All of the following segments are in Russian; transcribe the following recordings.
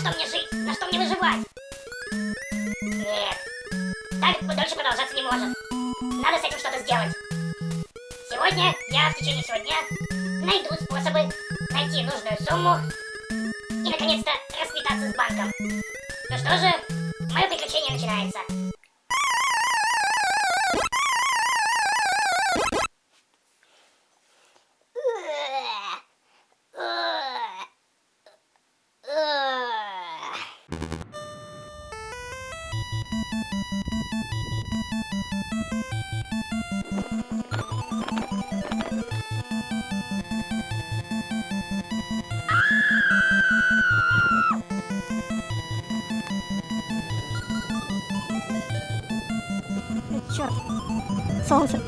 что мне жить? На что мне выживать? Нет. Так дольше продолжаться не может. Надо с этим что-то сделать. Сегодня я в течение всего дня найду способы найти нужную сумму и наконец-то расквитаться с банком. Ну что же, мое приключение начинается. Черт. Солнце.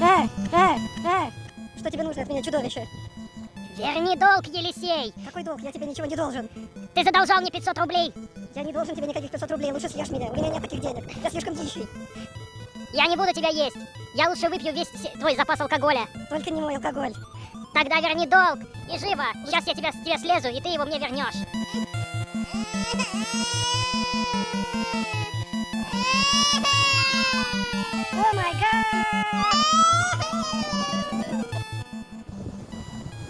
Эй, эй, эй. Что тебе нужно от меня, чудовище? Верни долг, Елисей! Какой долг? Я тебе ничего не должен. Ты задолжал мне 500 рублей! Я не должен тебе никаких 500 рублей. Лучше съешь меня. У меня нет таких денег. Я слишком дичий. Я не буду тебя есть! Я лучше выпью весь твой запас алкоголя. Только не мой алкоголь. Тогда верни долг! И живо! Сейчас я тебя, тебе слезу, и ты его мне вернешь. О май гад!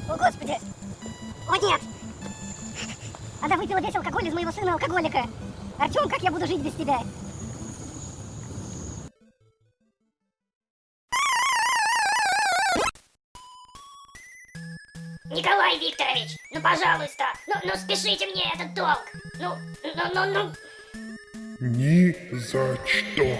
О господи! О нет! Она выпила весь алкоголь из моего сына алкоголика. Артем, как я буду жить без тебя? Николай Викторович, ну пожалуйста, ну, ну спешите мне этот долг. Ну, ну, ну, ну. Ни за что.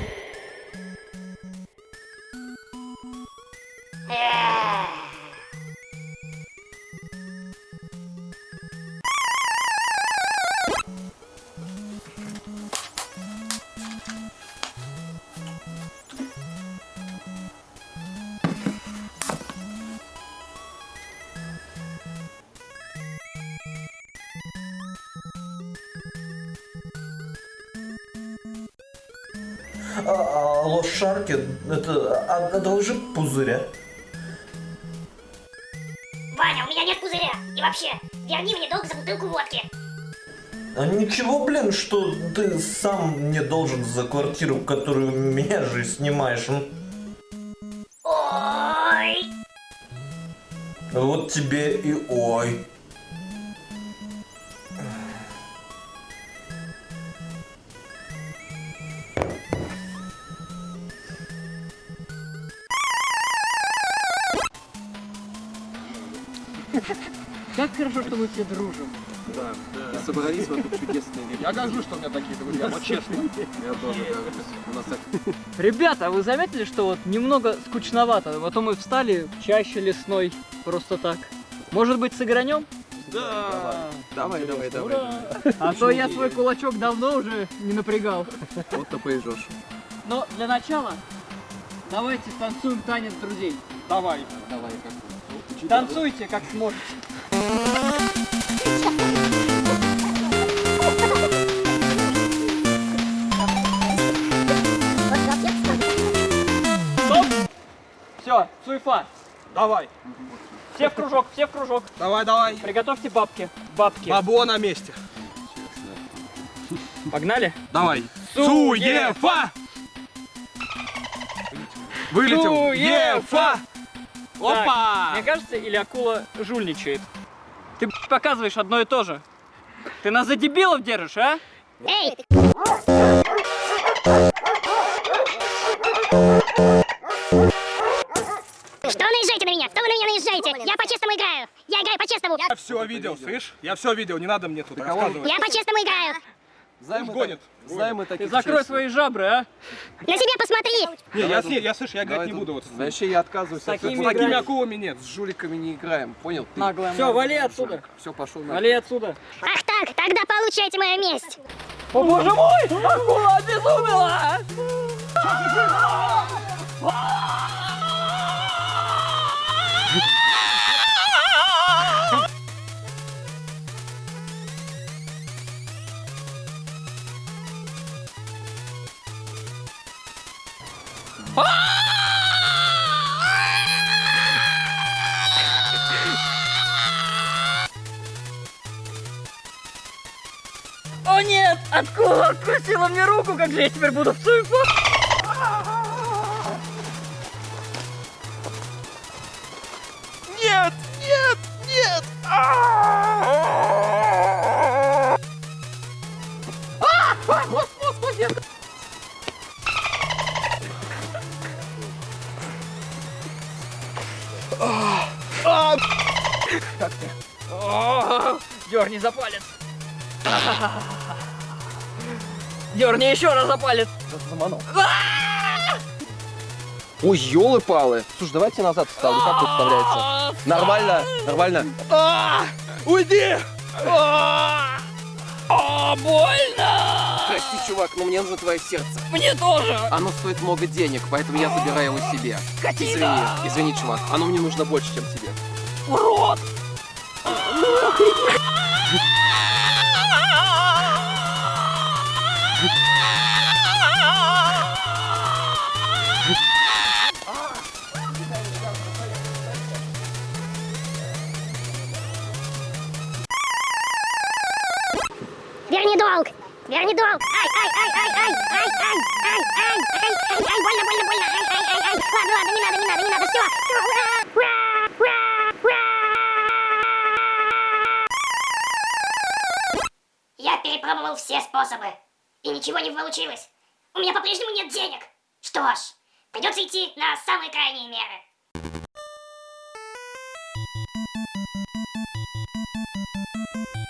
Алло, Шарки, это, одолжи пузыря. Ваня, у меня нет пузыря. И вообще, верни мне долг за бутылку водки. А ничего, блин, что ты сам не должен за квартиру, которую меня же снимаешь. Ой. Вот тебе и ой. Как хорошо, что мы все дружим. Да, да. Собрались вокруг чудесной вечер. Я горжусь, что у меня такие друзья, вот честно. Я тоже горжусь. У нас так Ребята, а вы заметили, что вот немного скучновато? Вот мы встали в чаще лесной просто так. Может быть, сыгранем? Да. Давай, давай, давай. А то я свой кулачок давно уже не напрягал. Вот то поезжешь. Но для начала давайте танцуем танец друзей. Давай. Давай, как Танцуйте, как сможете. Стоп! Все, суефа. Давай. Все в кружок, все в кружок. Давай, давай. Приготовьте бабки. Бабки. Бабо на месте. Погнали? Давай. Суефа! Вылетел. Суефа! Опа! Так, мне кажется, или акула жульничает. Ты показываешь одно и то же. Ты нас за дебилов держишь, а? Эй, что наезжаете на меня? Кто вы на меня наезжаете? Я по-честному играю. Я играю по-честному. Я все видел, слышь? Я все видел, не надо мне тут рассказывать. Я по-честному играю. Знаем мы, гонит. так- знаем мы Ты таких закрой честных. свои жабры, а? На себя посмотри. Не, я, ней- я, слышь, я играть не тут- буду вот Вообще я отказываюсь. С такими с такими акулами нет. С жуликами не играем, понял? Ты Наглая Все, вали отсюда. Все, пошел на. Вали отсюда. Ах так, тогда получайте мою месть. О боже мой! Акула обезумела! О нет! Акула откусила мне руку, как же я теперь буду в цинку? Дерни за палец. Дерни еще раз за палец. Ой, елы-палы. Слушай, давайте назад вставлю. Как тут вставляется? Нормально, нормально. А, Уйди! А, а, больно! Прости, чувак, но мне нужно твое сердце. Мне тоже! Оно стоит много денег, поэтому я забираю его себе. Скотина! Извини, извини, чувак. Оно мне нужно больше, чем тебе. Урод! Верни долг! Верни долг! Ай, ай, ай, ай, ай, ай, ай, ай, ай, ай, ай, ай, больно, больно, больно, ай, ай, ай, ай. Ладно, ладно, не надо, не надо, не надо, все, все, ура, ура, ура, ура. Я перепробовал все способы, и ничего не получилось. У меня по-прежнему нет денег. Что ж, придется идти на самые крайние меры.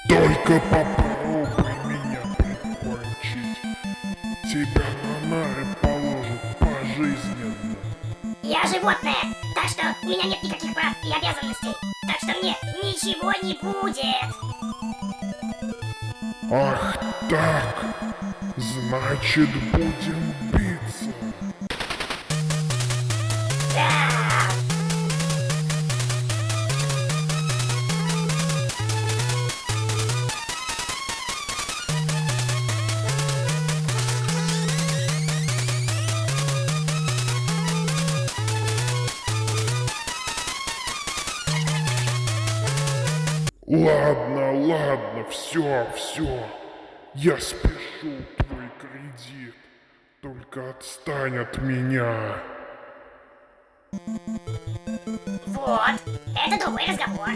Только попробуй меня прикончить. Тебя на нары положат пожизненно. Я животное, так что у меня нет никаких прав и обязанностей. Так что мне ничего не будет. Ах так, значит будем Ладно, ладно, все, все. Я спешу твой кредит. Только отстань от меня. Вот, это другой разговор.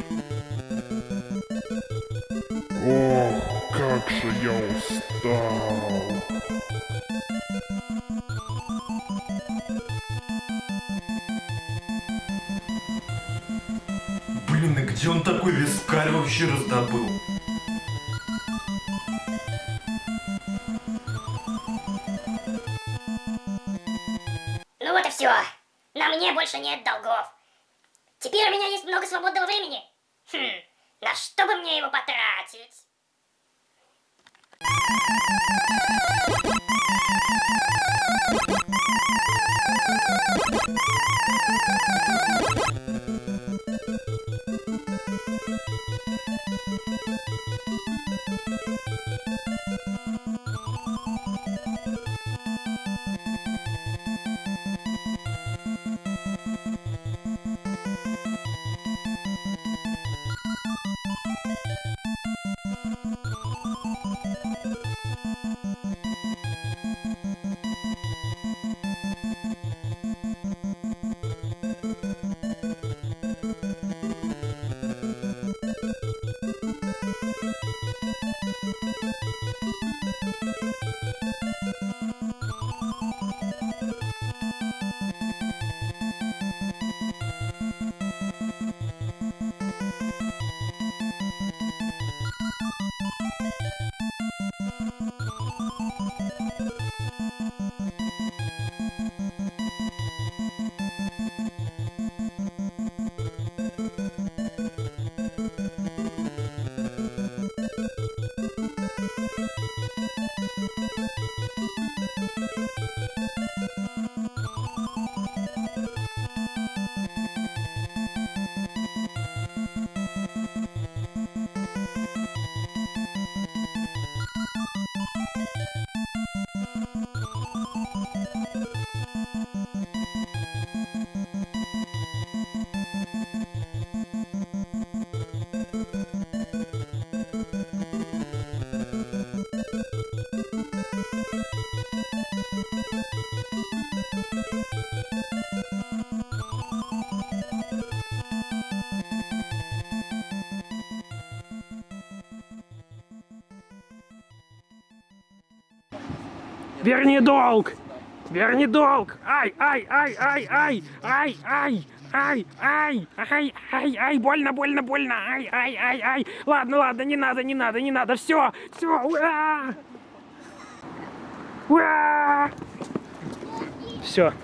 Ох, как же я устал. Блин, и где он такой скаль вообще раздобыл? Ну вот и все. На мне больше нет долгов. Теперь у меня есть много свободного времени. Хм, на что бы мне его потратить? Верни долг! Верни долг! Ай, ай, ай, ай, ай, ай, ай, ай, ай, ай, ай, ай, больно, больно, больно, ай, ай, ай, ай. Ладно, ладно, не надо, не надо, не надо, все, все. Ура! Все,